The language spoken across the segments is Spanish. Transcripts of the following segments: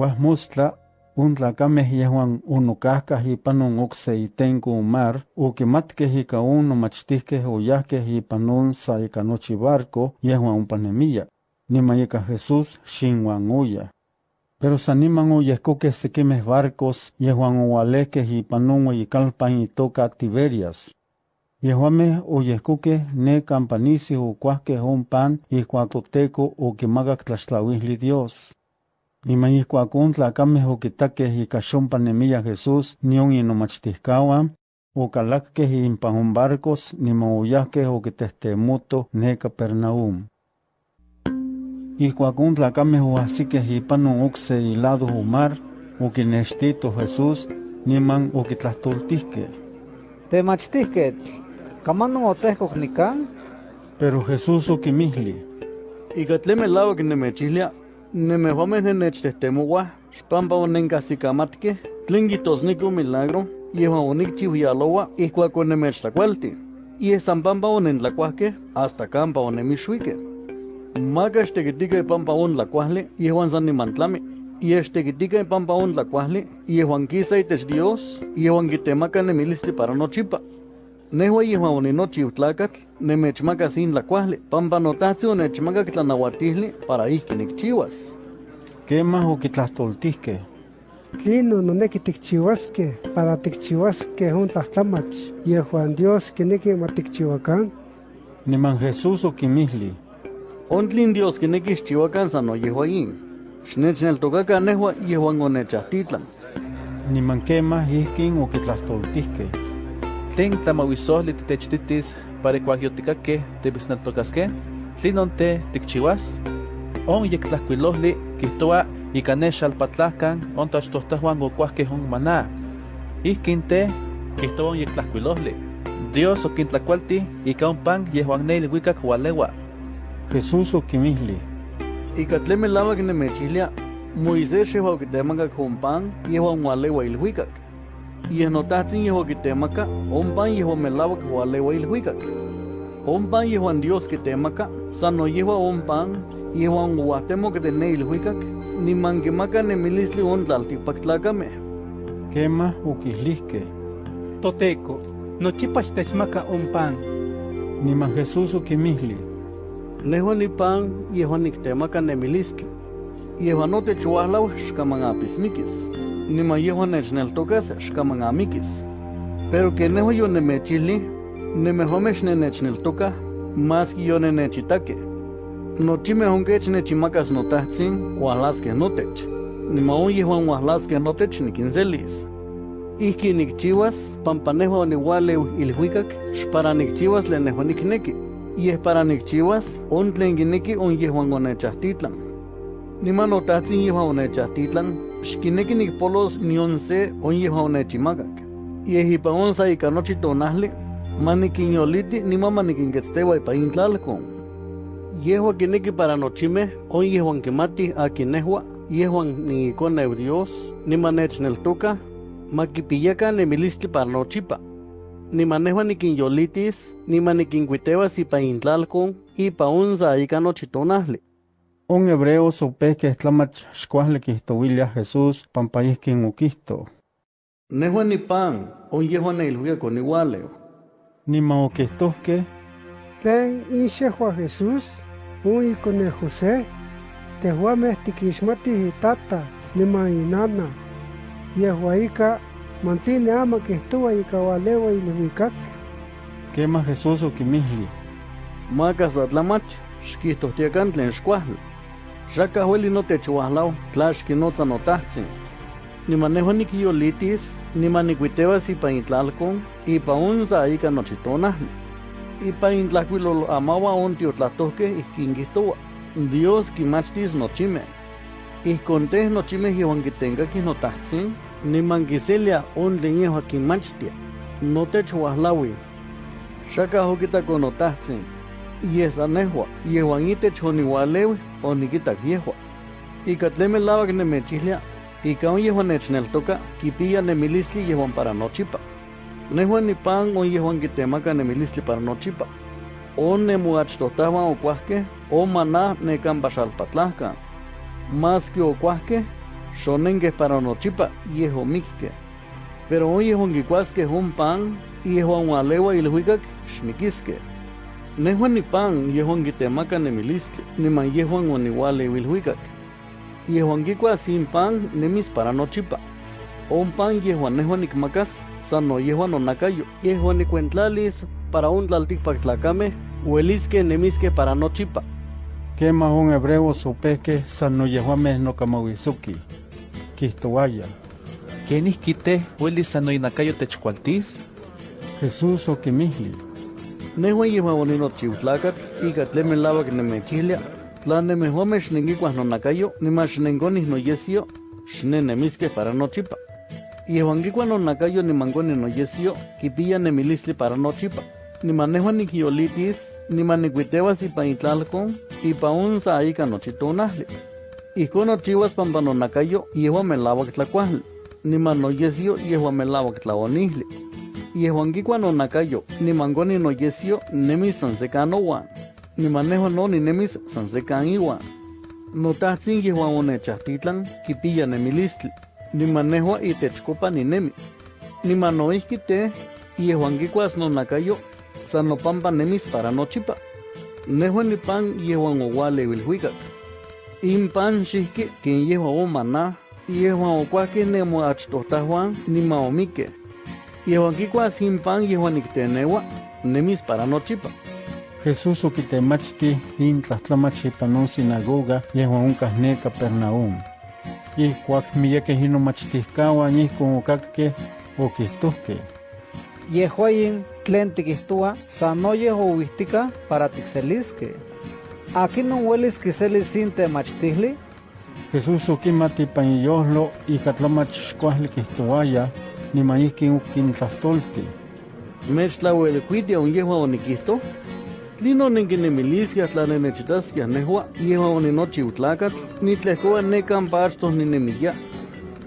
Huasmustla, un tlacameh yehuan unocahcah ipan un ocse itenco mar, uquimatkeh ica un nomachtihqueh oyahqueh ipan un sa ica nochi barco yehuan umpanemia, niman ica Jesús xinhuan uya. Pero san niman oyehcoqueh sequimeh barcos yehuan oualehqueh ipan un ueyicalpan itoca Tiberias. Yehuameh oyehcoqueh ne campanisi ocuahqueh un pan ihcuac Toteco oquimacac tlaxtlauihli Dios. Un tlacameh oquitaqueh ica xompa nemia Jesús nion inomachtihcahuan, ocalacqueh impan un barcos niman oyahqueh oquitehtemoutoh ne Capernaum. Ihcuac un tlacameh oahsiqueh ipan un ocse ilado o mar, oquinextito Jesús, niman oquitlahtoltihqueh. Temachtihquetl, ¿camanon otehcoc nican? Pero Jesús oquimihli. Ica tlen melauac nemechihlia, nemehuameh nenechtemouah, xpampa onencahsicamatkeh, tlen quitosnico milagro, yehuan onicchiu yaloa ihcuac onemechtlacualti. Yeh san pampa onentlacuahqueh hasta campa onemixuiqueh. Maka xtequitica pampa ontlacuahli, yehuan san nimantlami. Yeh xtequitica pampa ontlacuahli, yehuan quisa itech Dios, yehuan quitemaca nemilistli para nochipa. Nehua yehuan oninochiu tlacatl, nemechmacas in tlacuahli, pampa notahsi onechmacac tlanauatihli para ihki nicchiuas. Quemah oquitlahtoltihqueh. Tlino noneki tikchiuaskeh para tikchiuaskeh un tlahtlamach, yehuan Dios kineki ma tikchiuakan. Niman Jesús oquimihli. Ontlin Dios quinequi xchiuacan san oyehua in. Xnechneltocaca nehua yehuan onechahtitlan. Niman quemah ihkin oquitlahtoltihqueh. Tlen tlamahuisohli titechtitis para ikuak yotikakeh tibisneltokaskeh, tlinon te tikchiuas? On yektlahkuilohli kihtoa ika ne xalpatlahkan on tachtohtahuan okuahkeh on maná. Ihkin te kihtoa on yektlahkuilohli. Dios okintlakualti ika on pan yehuan ne ilhuikak ualeua. Jesús oquimihli. Ica tlen melauac nemechihlia, Moisés xehua oquitemacac on pan yehuan ualeua ilhuicac. Yeh notahtzin yehuan quitemaca, on pan yehuan melauac ualeua ilhuicac. On pan yehuan Dios quitemaca, san noyehua on pan yehuan uahtemoc de ne ilhuicac, niman quimaca nemilistli on tlaltipactlacameh. Quemah oquihlihqueh. Toteco, nochipa xtechmaca un pan. Niman Jesús oquimihli. Nehua ni pan yehuan nictemaca nemilistli. Yehuan notechuahlau xcaman apismiquis. Niman yehuan nechneltocas xcaman amikis. Pero que nehua yo nemechili, nemehuameh xnenechneltoca, más que yo nenechitaque. Nochimeh onkech nechimacas notahtzin uahlasqueh notech. Niman on yehuan uahlasqueh notech niquinselis. Ihki nicchiuas, pampa nehua oniualeu ilhuicac, xpara nicchiuas tlen nehua nicnequi. Yeh para nicchiuas, on tlen quineki on yehuan onechahtitlan. Niman notahtzin yehuan onechahtitlan, xkineki nicpolos nion se on yehuan onechimacac. Yeh ipan on sa ika nochi tonahli, maniquinyoliti niman maniquinquetzteua ipa intlalcon. Yehua quineki para nochimeh, on yehuan quimati akin nehua, yehuan niiconeu Dios, niman nechneltoca, maquipiyacan nemilistli para nochipa. Niman nehua niquinyolitis, niman niquincuitewas ipa intlalcon, ipa onza ika nochi tonahli. On hebreos opehqueh tlamach xcuahli quihtouilia Jesús pampa ihkin oquihto. Nehua ni pan, on yehuan neilhuicac oniualeu. Niman oquihtohqueh, Tlen ixehua Jesús, un icone José, tehuameh tiquixmatih itata, niman inana. Yehua ika, mantzini ama quihtoua ika ualeua ilhuicac. quemah Jesús oquimihli. Macas atlamach, xquihtohtiacan tlen xcuahtli. Xacah ueli notechuahlau, tla xquinotza notahtzin. Niman nehua niquiyolitis, niman nicuitewas ipa intlalcon, ipa onza ika nochi tonahli. Ipa intlahcuilol amaua on tiotlahtohqueh ihkin quihtoua. Dios quimachtis nochimeh. Ihcon teh nochimeh yehuan quitencaquih notahtzin, niman quiselia on tlen yehua quimachtia. Notechuahlaui. Xacah oquitaco notahtzin. Yeh san nehua, yehuan itech oniualeui, oniquitac yehua. Ica tlen melauac nemechihlia, ika on yehuan nechneltoca, quipia nemilistli yehuan para nochipa. Nehua ni pan on yehuan quitemaca nemilistli para nochipa. On nemuachtohtahuan okuahqueh, o maná necan paxalpatlahcan. Más que okuahqueh, xonenque para nochipa yeho mikke. Pero hoy yehuan kikuaske un pan y yehuan walewa ilhuikak xmikiske. Nehuan ni pan yehuan kitemaka nemilistli, niman yehuan waniwale ilhuikak. Yehuan kikua sin pan nemis para nochipa. Un pan yehuan nehuan nikmakas, sano yehuan onakayo, yehuan nikuentlalis para un tlaltikpaktlakame, hueliske nemiske para nochipa. Quema un hebreo sopeque sano yehuame no kamawisuki. Kistoaya. ¿Quién quite hueli sano inakayo techcualtis? Jesús o kimihli. Nehuan yehuan onino chiutlakat, ika tlemen lava que nemechihlia, tla nemehuames nengikuas no nakayo, nimas nengonis no yesio, xne nemiske para nochipa. Yehuan kikua no nakayo ni mangoni no yesio, kipilla nemilistli para nochipa. Ni manejuan ni kiolitis, ni manicuitewas ipa itlalcon, ipa un sa ika nochitonahli. Ijkon nochiwas pampa no nakayo, yehuan melawak tlacuahli. Ni mano yesio, yehuan melawak tlaonihli. Yehuan kikua no nakayo, ni mangoni no yesio, nemis sansekan owan. Ni manejo no ni nemis sansekan iwan. No tahtzin yehuan onechahtitlan, kipilla nemilistli. Ni manejo itechkopa ni nemi. Ni manoihki te, yehuan kikuas no nakayo, san no pampa nemis para nochipa. Nehuan ni pan yehuan owale wilhuikak. In pan xihki quien yehuan o maná, yehuan okuahki nemo achtohtahuan ni maomike. Yehuan kikuas sin pan yehuan iktenewa, nemis para nochipa. Jesús okitemachti in tlahtlamach panon sinagoga yehuan onkah ne Capernaum. Ihkuak miyekeh inomachtihkawan ihkon okakkeh okihtohkeh. Yehuayin tlen tikihtua sanoyeh ouihtika para tikseliske. Akinon uelis kiselis sin temachtihli? Jesús okimati ipan iyojlo ika tlamach xkuajli kihtowaya, niman ihkin okintlahtolti. Mechtlauelikuitia un yehuan onikihto, Lino nenkinemiliskeh tlanenechitaskeh nehua, yehuan oninochiutlakat, nitlehkoa nekan pachtos ninemiya.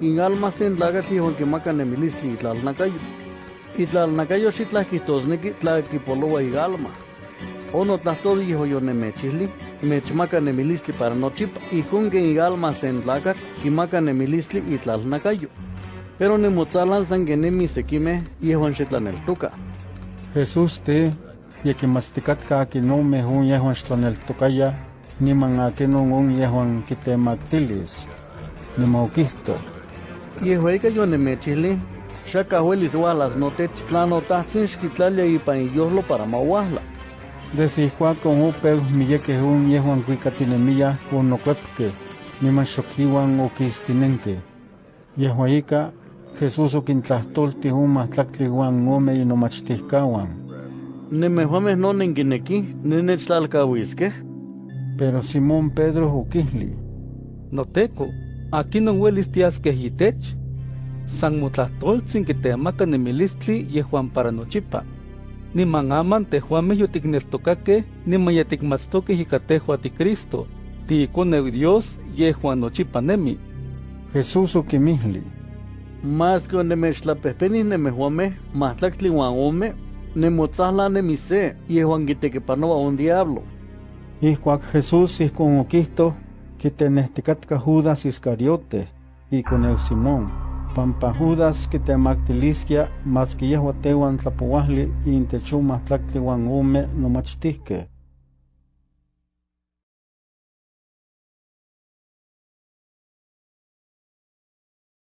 In alma sen tlakatl yehuan kimaka nemilistli itlalnakayo. Itlalnakayo xitlah kihtosneki tlakipolowa igalma. Ono tlahtoli yehuan yonemechihli, mechmaka nemilistli para nochipa, ijkon ken igalma sen tlakatl kimaka nemilistli itlalnakayo. Pero nimotzalan san kenemi sekimeh yehuan xitlaneltoka. Jesús te yekimatztikatka akinomeh un yehuan xtlaneltokaya, niman akinon un yehuan kitemaktilis. Niman okihto, Yehueika yonemechihli, xaka huelis ualas notech tlanotahtzin xkitlalia ipan iyojlo para mauahla. Desde ihkuakon opeu miyekeh un yehuan kuikatinemiyah onokuepkeh, niman xokiuan okistinenke. Yehuan ika, Jesús okintlahtolti un mahtlaktli uan ome inomachtihkawan. Nemehuameh no nenkineki, nenechtlalkawiskeh. Pero Simón Pedro okihli, Noteco, akinon uelis tiaskeh itech, san motlahtoltzin kitemaka nemilistli yehuan para nochipa. Niman aman tehuameh yotikneltokakeh, niman yatikmatstokeh ika tehua tiCristo, tiikoneu Dios yehuan nochipa nemi. Jesús okimihli, Mas que onemechtlapehpenih nemehuameh, mahtlaktli uan ome, nemotzahla nemise, yehuan kitekipanoa un diablo. Ihkuak Jesús ihkon okihto, kitenehtikatka Judas Iscariote, ikoneu Simón, pampa Judas kitemaktiliskia maski yehua tehuan tlapouahli intech on mahtlaktli uan ome nomachtihkeh.